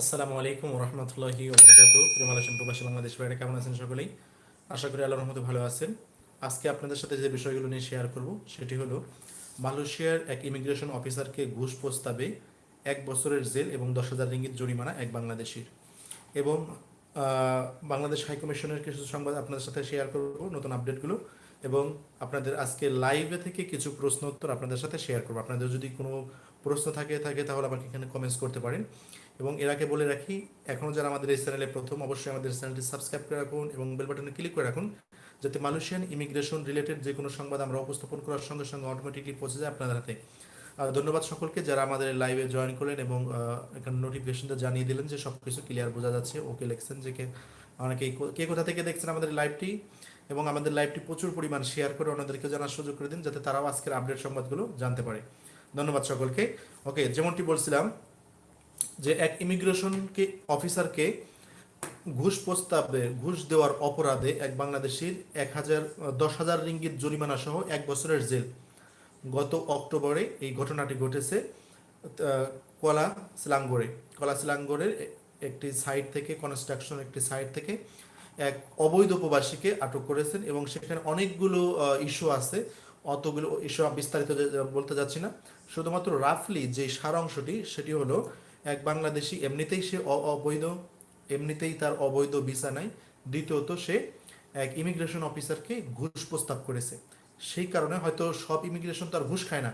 আসসালামু আলাইকুম রহমতুল্লাহি ওবরাকাত প্রিমালাসন প্রবাসী, বাংলাদেশ বাইরে কেমন আছেন সকলেই? আশা করি আল্লাহর রহমতে ভালো আছেন। আজকে আপনাদের সাথে যে বিষয়গুলো নিয়ে শেয়ার করব, সেটি হলো, মালয়েশিয়ার এক ইমিগ্রেশন অফিসারকে ঘুষ প্রস্তাবে এক বছরের জেল এবং দশ হাজার রিঙ্গিত জরিমানা এক বাংলাদেশির। এবং বাংলাদেশ হাইকমিশনের কিছু সংবাদ আপনাদের সাথে শেয়ার করব, নতুন আপডেটগুলো এবং আপনাদের আজকে লাইভে থেকে কিছু প্রশ্ন উত্তর আপনাদের সাথে শেয়ার করব। আপনাদের যদি কোনো প্রশ্ন থাকে থাকে তাহলে আমাকে এখানে কমেন্টস করতে পারেন। এবং এর আগে বলে রাখি এখনও যারা আমাদের এই চ্যানেলে প্রথম, অবশ্যই আমাদের চ্যানেলটি সাবস্ক্রাইব করে রাখুন এবং বেল বাটনে ক্লিক করে রাখুন যাতে মালয়েশিয়ান ইমিগ্রেশন রিলেটেড যে কোনো সংবাদ আমরা উপস্থাপন করার সঙ্গে সঙ্গে অটোমেটিকলি পৌঁছে যায় আপনাদের হাতে। ধন্যবাদ সকলকে যারা আমাদের লাইভে জয়েন করলেন এবং এখানে নোটিফিকেশনটা জানিয়ে দিলেন যে সব কিছু ক্লিয়ার বোঝা যাচ্ছে। ওকে লিখছেন যে কে কে কোথা থেকে দেখছেন আমাদের লাইভটি এবং আমাদের লাইভটি প্রচুর পরিমাণ শেয়ার করে অন্যদেরকে জানার সুযোগ করে দিন যাতে তারাও আজকের আপডেট সংবাদগুলো জানতে পারে। ধন্যবাদ সকলকে। ওকে, যেমনটি বলছিলাম যে এক ইমিগ্রেশনকে অফিসারকে ঘুষ প্রস্তাবে, ঘুষ দেওয়ার অপরাধে এক বাংলাদেশির এক হাজার, দশ হাজার রিঙ্গিত জরিমানা সহ এক বছরের জেল। গত অক্টোবরে এই ঘটনাটি ঘটেছে কলা সিলাঙ্গরে কলা সিলাঙ্গরের একটি সাইট থেকে, কনস্ট্রাকশন একটি সাইট থেকে এক অবৈধ প্রবাসীকে আটক করেছেন এবং সেখানে অনেকগুলো ইস্যু আছে। অতগুলো ইস্যু বিস্তারিত বলতে যাচ্ছি না। শুধুমাত্র রাফলি যে সার অংশটি সেটি হলো এক বাংলাদেশি এমনিতেই সে অবৈধ, এমনিতেই তার অবৈধ ভিসা নাই। দ্বিতীয়ত, সে এক ইমিগ্রেশন অফিসারকে ঘুষ প্রস্তাব করেছে। সেই কারণে হয়তো সব ইমিগ্রেশন তার ঘুষ খায় না।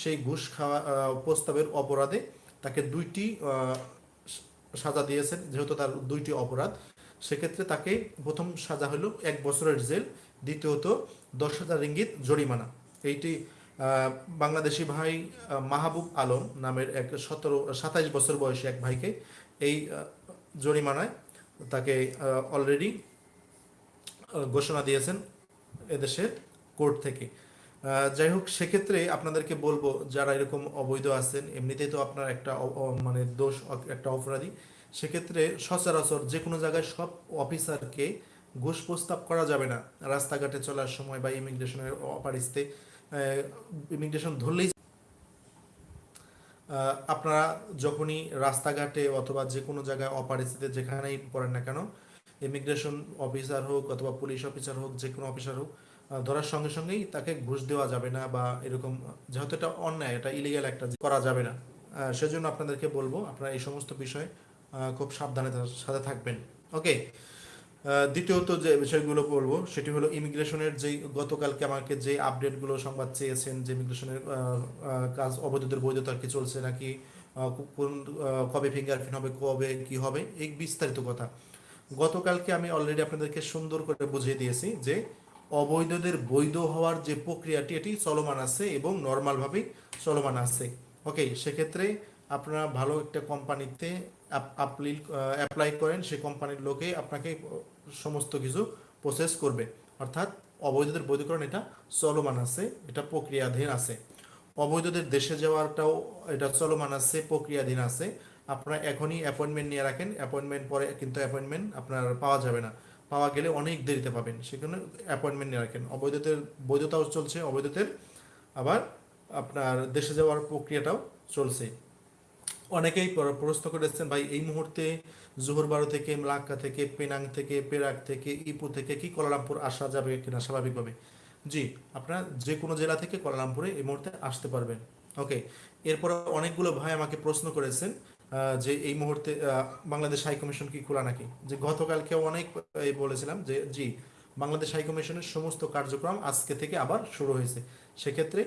সেই ঘুষ খাওয়া প্রস্তাবের অপরাধে তাকে দুইটি সাজা দিয়েছেন, যেহেতু তার দুইটি অপরাধ। সেক্ষেত্রে তাকে প্রথম সাজা হলো এক বছরের জেল, দ্বিতীয়ত দশ হাজার রিঙ্গিত জরিমানা। এইটি বাংলাদেশি ভাই মাহবুব আলম নামের এক সতেরো, সাতাইশ বছর বয়সী এক ভাইকে এই জরিমানায় তাকে অলরেডি ঘোষণা দিয়েছেন এদেশের কোর্ট থেকে। যাই হোক, সেক্ষেত্রে আপনাদেরকে বলব, যারা এরকম অবৈধ আছেন, এমনিতেই তো আপনার একটা মানে দোষ, একটা অপরাধী, সেক্ষেত্রে সচরাচর যে কোনো জায়গায় সব অফিসারকে ঘুষ প্রস্তাব করা যাবে না। রাস্তাঘাটে চলার সময় বা ইমিগ্রেশনের অপারিস্তে ইমিগ্রেশন ধরলেই আপনারা যখনই রাস্তাঘাটে অথবা যে কোনো জায়গায় অপারিস্থিতিতে যেখানেই পড়েন না কেন ইমিগ্রেশন অফিসার হোক অথবা পুলিশ অফিসার হোক, যে কোনো অফিসার হোক ধরার সঙ্গে সঙ্গেই তাকে ঘুষ দেওয়া যাবে না বা এরকম, যেহেতু এটা অন্যায়, এটা ইলিগাল একটা করা যাবে না। সেজন্য আপনাদেরকে বলব, আপনারা এই সমস্ত বিষয়ে খুব সাবধানে সাথে থাকবেন। ওকে দ্বিতীয়ত যে বিষয়গুলো বলব, সেটি হলো ইমিগ্রেশনের যেই গতকালকে আমাকে যে আপডেটগুলো সংবাদ চেয়েছেন যে ইমিগ্রেশনের কাজ অবৈধদের বৈধতা কি চলছে নাকি কোন কবে ফিঙ্গারপ্রিন্ট হবে, কবে কি হবে, এই বিস্তারিত কথা। গতকালকে আমি অলরেডি আপনাদেরকে সুন্দর করে বুঝিয়ে দিয়েছি যে অবৈধদের বৈধ হওয়ার যে প্রক্রিয়াটি, এটি চলমান আছে এবং নর্মালভাবেই চলমান আছে। ওকে সেক্ষেত্রে আপনারা ভালো একটা কোম্পানিতে অ্যাপ্লাই করেন, সেই কোম্পানির লোকে আপনাকে সমস্ত কিছু প্রসেস করবে। অর্থাৎ অবৈধদের বৈধকরণ এটা চলমান আছে, এটা প্রক্রিয়াধীন আছে। অবৈধদের দেশে যাওয়াটাও এটা চলমান আছে, প্রক্রিয়াধীন আছে। আপনারা এখনই অ্যাপয়েন্টমেন্ট নিয়ে রাখেন অ্যাপয়েন্টমেন্ট পরে কিন্তু অ্যাপয়েন্টমেন্ট আপনার পাওয়া যাবে না। পাওয়া গেলে অনেক দেরিতে পাবেন, সেখানে অ্যাপয়েন্টমেন্ট নিয়ে রাখেন। অবৈধদের বৈধতাও চলছে, অবৈধদের আবার আপনার দেশে যাওয়ার প্রক্রিয়াটাও চলছে। অনেকেই প্র- প্রশ্ন করেছেন, ভাই, এই মুহূর্তে জোহর বারো থেকে, মালাক্কা থেকে, পেনাং থেকে পেরাক থেকে, ইপু থেকে কি কোলালামপুর আসা যাবে কিনা স্বাভাবিকভাবে? জি, আপনারা যে কোনো জেলা থেকে কোলালামপুরে এই মুহূর্তে আসতে পারবেন। ওকে, এরপর অনেকগুলো ভাই আমাকে প্রশ্ন করেছেন যে এই মুহূর্তে বাংলাদেশ হাই কমিশন কি খোলা নাকি? যে গতকালকে অনেক বলেছিলাম যে, জি, বাংলাদেশ হাই কমিশনের সমস্ত কার্যক্রম আজকে থেকে আবার শুরু হয়েছে। সেক্ষেত্রে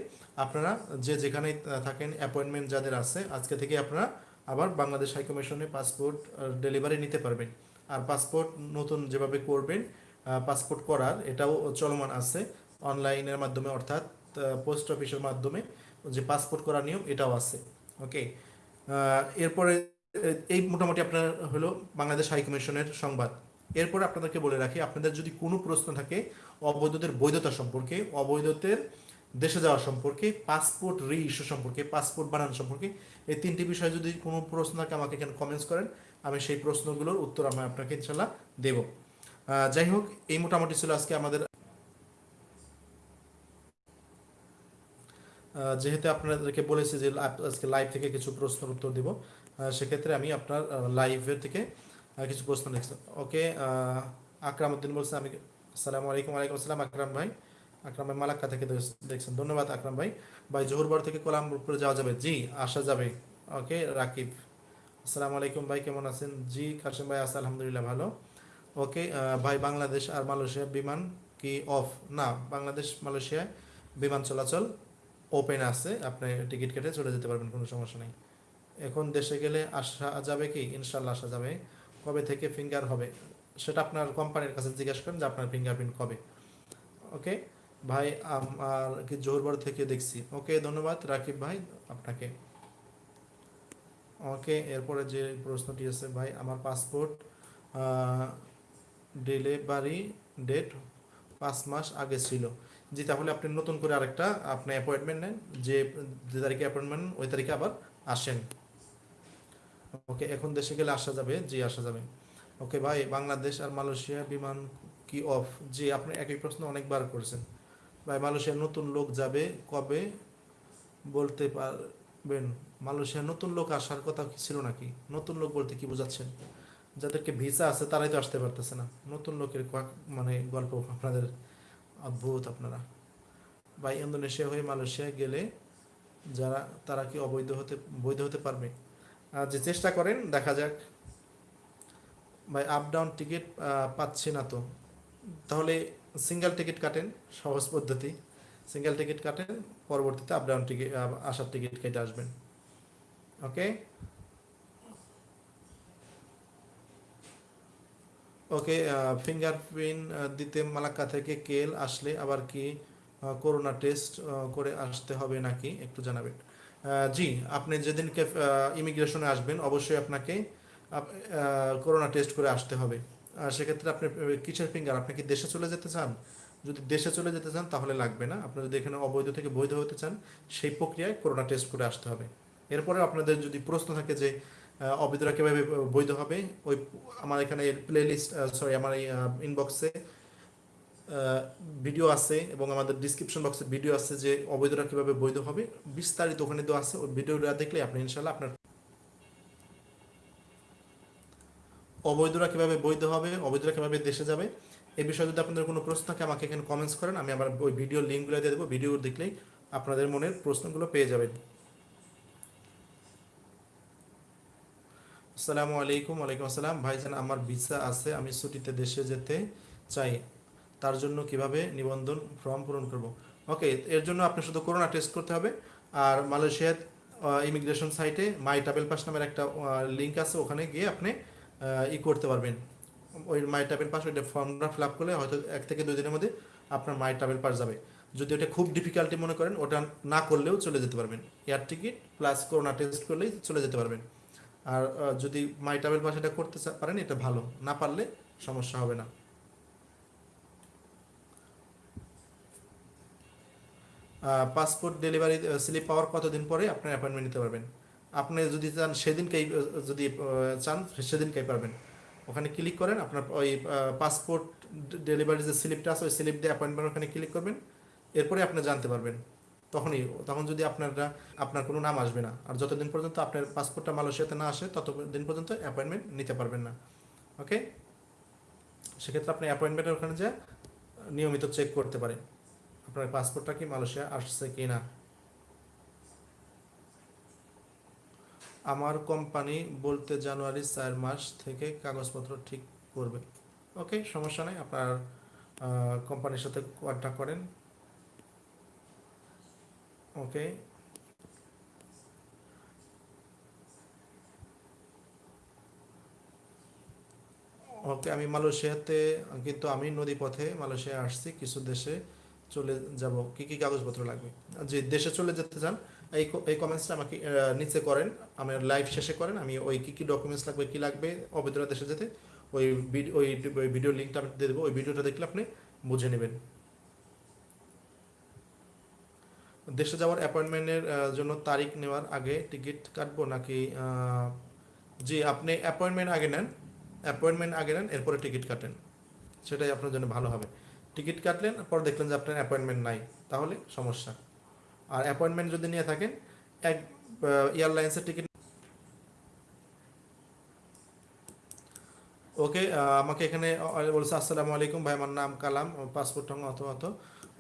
আপনারা যে যেখানে থাকেন অ্যাপয়েন্টমেন্ট যাদের আছে, আজকে থেকে আপনারা আবার বাংলাদেশ হাইকমিশনে পাসপোর্ট ডেলিভারি নিতে পারবেন। আর পাসপোর্ট নতুন যেভাবে করবেন পাসপোর্ট করার, এটাও চলমান আছে অনলাইনের মাধ্যমে, অর্থাৎ পোস্ট অফিসের মাধ্যমে যে পাসপোর্ট করার নিয়ম, এটাও আছে। ওকে এরপরে এই মোটামুটি আপনার হলো বাংলাদেশ হাইকমিশনের সংবাদ। এরপরে আপনাদেরকে বলে রাখি, আপনাদের যদি কোনো প্রশ্ন থাকে অবৈধদের বৈধতা সম্পর্কে, অবৈধদের দেশে যাওয়া সম্পর্কে পাসপোর্ট রি ইস্যু সম্পর্কে পাসপোর্ট বানানো সম্পর্কে, এই তিনটি বিষয়ে যদি কোনো প্রশ্ন থাকে আমাকে এখানে কমেন্টস করেন, আমি সেই প্রশ্নগুলোর উত্তর আমি আপনাকে ইনশাল্লাহ দেব। যাই হোক, এই মোটামুটি ছিল আজকে আমাদের। যেহেতু আপনাদেরকে বলেছি যে আজকে লাইভ থেকে কিছু প্রশ্নের উত্তর দিব সেক্ষেত্রে আমি আপনার লাইভের থেকে কিছু প্রশ্ন লিখছি। ওকে আকরাম উদ্দিন বলছে, আমি আসসালামু আলাইকুম, ওয়ালাইকুম আসসালাম, আকরাম ভাই। আকরাম ভাই, মালাক্কা থেকে দেখছেন। ধন্যবাদ আকরাম ভাই। ভাই জোহরবার থেকে কোলামপুরে যাওয়া যাবে? জি, আসা যাবে। ওকে, রাকিব। আসসালামু আলাইকুম ভাই, কেমন আছেন? জি, কাশিম ভাই আছে, আলহামদুলিল্লাহ ভালো। ওকে ভাই, বাংলাদেশ আর মালয়েশিয়া বিমান কি অফ? না, বাংলাদেশ, মালয়েশিয়া বিমান চলাচল ওপেন আছে। আপনি টিকিট কেটে চলে যেতে পারবেন, কোনো সমস্যা নেই। এখন দেশে গেলে আসা যাবে কি? ইনশাল্লাহ আসা যাবে। কবে থেকে ফিঙ্গার হবে? সেটা আপনার কোম্পানির কাছে জিজ্ঞেস করেন যে আপনার ফিঙ্গারপ্রিন্ট কবে। ওকে ভাই আমার কি জোহরবার থেকে দেখছি। ওকে, ধন্যবাদ। রাকিব ভাই, আপনাকে। ওকে, এরপরে যে প্রশ্নটি আছে, ভাই, আমার পাসপোর্ট ডেলিভারি ডেট পাঁচ মাস আগে ছিল। জি, তাহলে আপনি নতুন করে আরেকটা, আপনি অ্যাপয়েন্টমেন্ট নেন। যে যে তারিখে অ্যাপয়েন্টমেন্ট ওই তারিখে আবার আসেন। ওকে, এখন দেশে গেলে আসা যাবে? জি, আসা যাবে। ওকে, ভাই, বাংলাদেশ আর মালয়েশিয়া বিমান কি অফ জি, আপনি একই প্রশ্ন অনেকবার করেছেন। ভাই, মালয়েশিয়ার নতুন লোক যাবে কবে বলতে পারবেন? মালয়েশিয়ার নতুন লোক আসার কথা ছিল নাকি? নতুন লোক বলতে কি বোঝাচ্ছেন? যাদেরকে ভিসা আছে তারাই তো আসতে পারতেছে না। নতুন লোকের মানে গল্প আপনাদের অদ্ভুত আপনারা। ভাই, ইন্দোনেশিয়া হয়ে মালয়েশিয়া গেলে যারা, তারা কি অবৈধ হতে, বৈধ হতে পারবে? আর যে চেষ্টা করেন, দেখা যাক। ভাই আপ ডাউন টিকিট পাচ্ছি না তো। তাহলে সিঙ্গেল টিকিট কাটেন, সহজ পদ্ধতি। সিঙ্গেল টিকিট কাটেন, পরবর্তীতে আপ ডাউন টিকিট আসার টিকিট কেটে আসবেন। ওকে ওকে ফিঙ্গারপ্রিন্ট দিতে মালাক্কা থেকে কেল আসলে আবার কি করোনা টেস্ট করে আসতে হবে নাকি? একটু জানাবেন। জি, আপনি যেদিনকে ইমিগ্রেশনে আসবেন, অবশ্যই আপনাকে করোনা টেস্ট করে আসতে হবে। সেক্ষেত্রে আপনি কিসের ফিঙ্গার আপনি কি দেশে চলে যেতে চান? যদি দেশে চলে যেতে চান, তাহলে লাগবে না। আপনি যদি এখানে অবৈধ থেকে বৈধ হতে চান, সেই প্রক্রিয়ায় করোনা টেস্ট করে আসতে হবে। এরপরে আপনাদের যদি প্রশ্ন থাকে যে অবৈধরা কীভাবে বৈধ হবে, ওই আমার এখানে প্লে লিস্ট সরি আমার এই ইনবক্সে ভিডিও আছে এবং আমাদের ডিসক্রিপশন বক্সে ভিডিও আছে যে অবৈধরা কীভাবে বৈধ হবে। বিস্তারিত ওখানে দেওয়া আছে। ওই ভিডিওটা দেখলে আপনি ইনশাল্লাহ আপনার অবৈধরা কীভাবে বৈধ হবে, অবৈধরা কীভাবে দেশে যাবে এই বিষয়ে যদি আপনাদের কোনো প্রশ্ন থাকে, আমাকে এখানে কমেন্টস করেন, আমি আমার ওই ভিডিও লিঙ্কগুলো দিয়ে দেবো। ভিডিও দেখলেই আপনাদের মনের প্রশ্নগুলো পেয়ে যাবেন। আসসালামু আলাইকুম, ওয়ালাইকুম আসসালাম। ভাইজান, আমার ভিসা আছে, আমি ছুটিতে দেশে যেতে চাই। তার জন্য কীভাবে নিবন্ধন ফর্ম পূরণ করব? ওকে এর জন্য আপনি শুধু করোনা টেস্ট করতে হবে। আর মালয়েশিয়ার ইমিগ্রেশন সাইটে মাই ট্রাভেল পাস নামের একটা লিঙ্ক আছে, ওখানে গিয়ে আপনি ই করতে পারবেন। ওই মাই ট্রাভেল পাস ওইটা ফর্মটা ফিল আপ করলে হয়তো এক থেকে দুই দিনের মধ্যে আপনার মাই ট্রাভেল পাস যাবে। যদি ওটা খুব ডিফিকাল্টি মনে করেন, ওটা না করলেও চলে যেতে পারবেন। Air ticket plus corona test করলেই চলে যেতে পারবেন। আর যদি মাই ট্রাভেল পাস এটা করতে পারেন, এটা ভালো। না পারলে সমস্যা হবে না। পাসপোর্ট ডেলিভারি স্লিপ পাওয়ার কতদিন পরে আপনার অ্যাপয়েন্টমেন্ট নিতে পারবেন? আপনি যদি চান সেদিনকেই যদি চান সেদিনকেই পারবেন। ওখানে ক্লিক করেন, আপনার ওই পাসপোর্ট ডেলিভারি যে স্লিপটা আছে, ওই স্লিপ দিয়ে অ্যাপয়েন্টমেন্ট ওখানে ক্লিক করবেন। এরপরে আপনি জানতে পারবেন। তখনই, তখন যদি আপনারা আপনার কোনো নাম আসবে না, আর যতদিন পর্যন্ত আপনার পাসপোর্টটা মালয়েশিয়াতে না আসে, ততদিন পর্যন্ত অ্যাপয়েন্টমেন্ট নিতে পারবেন না। ওকে সেক্ষেত্রে আপনি অ্যাপয়েন্টমেন্টের ওখানে যে নিয়মিত চেক করতে পারেন, আপনার পাসপোর্টটা কি মালয়েশিয়া আসছে কি না আমার কোম্পানি বলতে জানুয়ারি চার মাস থেকে কাগজপত্র ঠিক করবে। ওকে, সমস্যা নেই, আপনার কোম্পানির সাথে কন্ট্যাক্ট করেন। ওকে। ওকে, আমি মালয়েশিয়াতে, কিন্তু আমি নদী পথে মালয়েশিয়া আসছি, কিছু দেশে চলে যাব। কি কি কাগজপত্র লাগবে? যে দেশে চলে যেতে চান এই এই কমেন্টসটা আমাকে নিচে করেন। আমার লাইভ শেষে করেন। আমি ওই কী কী ডকুমেন্টস লাগবে, কী লাগবে অবৈধরা দেশে যেতে, ওই ওই ভিডিও লিঙ্কটা আমি দিয়ে দেবো। ওই ভিডিওটা দেখলে আপনি বুঝে নেবেন। দেশে যাওয়ার অ্যাপয়েন্টমেন্টের জন্য তারিখ নেওয়ার আগে টিকিট কাটবো নাকি জি, আপনি অ্যাপয়েন্টমেন্ট আগে নেন। অ্যাপয়েন্টমেন্ট আগে নেন, এরপরে টিকিট কাটেন। সেটাই আপনার জন্য ভালো হবে। টিকিট কাটলেন, পর দেখলেন যে আপনার অ্যাপয়েন্টমেন্ট নাই। তাহলে সমস্যা। আর অ্যাপয়েন্টমেন্ট যদি নিয়ে থাকেন, এক এয়ারলাইন্সের টিকিট ওকে আমাকে এখানে বলছে, আসসালামু আলাইকুম ভাই, আমার নাম কালাম পাসপোর্ট টং অত অত।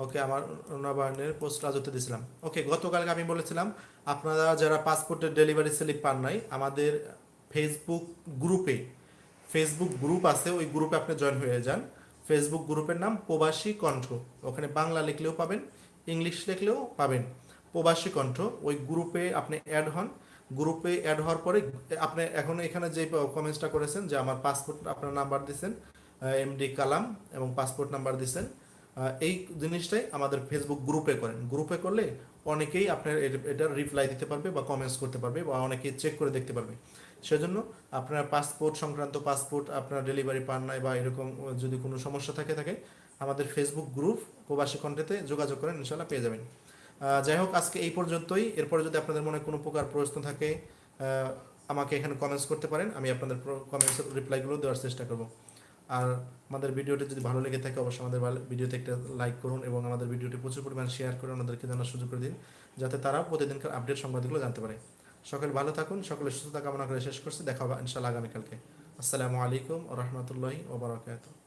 ওকে আমার নবায়নের পোস্ট রাজত্বে দিয়েছিলাম। ওকে গতকালকে আমি বলেছিলাম, আপনারা যারা পাসপোর্টের ডেলিভারি স্লিপ পান নাই, আমাদের ফেসবুক গ্রুপে ফেসবুক গ্রুপ আছে, ওই গ্রুপে আপনি জয়েন হয়ে যান। ফেসবুক গ্রুপের নাম প্রবাসী কণ্ঠ। ওখানে বাংলা লিখলেও পাবেন। ইংলিশ লিখলেও পাবেন। প্রবাসী কণ্ঠ, ওই গ্রুপে আপনি অ্যাড হন। গ্রুপে অ্যাড হওয়ার পরে আপনি এখন এখানে যে কমেন্টসটা করেছেন, যে আমার পাসপোর্ট আপনার নাম্বার দিচ্ছেন এমডি কালাম এবং পাসপোর্ট নাম্বার দিচ্ছেন এই জিনিসটাই আমাদের ফেসবুক গ্রুপে করেন। গ্রুপে করলে অনেকেই আপনার এটা রিপ্লাই দিতে পারবে বা কমেন্টস করতে পারবে বা অনেকেই চেক করে দেখতে পারবে। সেজন্য আপনার পাসপোর্ট সংক্রান্ত পাসপোর্ট আপনার ডেলিভারি পান নাই বা এরকম যদি কোনো সমস্যা থাকে থাকে আমাদের ফেসবুক গ্রুপ প্রবাসী কণ্ঠেতে যোগাযোগ করেন ইনশাল্লাহ পেয়ে যাবেন। যাই হোক, আজকে এই পর্যন্তই। এরপরে যদি আপনাদের মনে কোনো প্রকার প্রশ্ন থাকে আমাকে এখানে কমেন্টস করতে পারেন, আমি আপনাদের কমেন্টসের রিপ্লাইগুলো দেওয়ার চেষ্টা করব। আর আমাদের ভিডিওটি যদি ভালো লেগে থাকে, অবশ্যই আমাদের ভিডিওতে একটা লাইক করুন এবং আমাদের ভিডিওটি প্রচুর পরিমাণ শেয়ার করে ওনাদেরকে জানার সুযোগ করে দিন, যাতে তারা প্রতিদিনকার আপডেট সংবাদগুলো জানতে পারে। সকলে ভালো থাকুন সকলের সুস্থতা কামনা করে শেষ করছি। দেখা হবে ইনশাল্লাহ আগামীকালকে। আসসালামু আলাইকুম রহমতুল্লাহি ওবরাকাতুহ